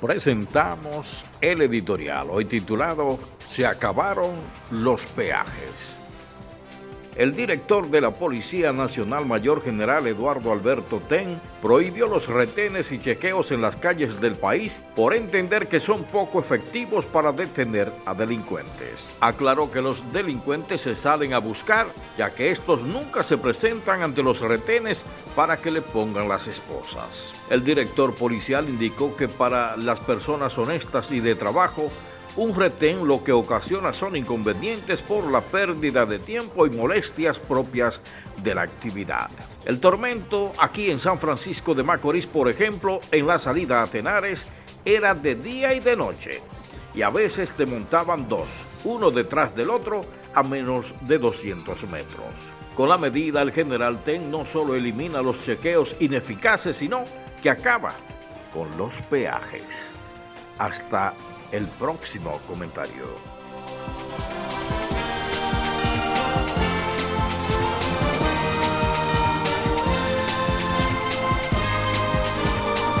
presentamos el editorial, hoy titulado Se acabaron los peajes. El director de la Policía Nacional Mayor General Eduardo Alberto Ten prohibió los retenes y chequeos en las calles del país por entender que son poco efectivos para detener a delincuentes. Aclaró que los delincuentes se salen a buscar, ya que estos nunca se presentan ante los retenes para que le pongan las esposas. El director policial indicó que para las personas honestas y de trabajo, un retén lo que ocasiona son inconvenientes por la pérdida de tiempo y molestias propias de la actividad. El tormento aquí en San Francisco de Macorís, por ejemplo, en la salida a Tenares, era de día y de noche, y a veces te montaban dos, uno detrás del otro, a menos de 200 metros. Con la medida, el general Ten no solo elimina los chequeos ineficaces, sino que acaba con los peajes. Hasta el próximo comentario.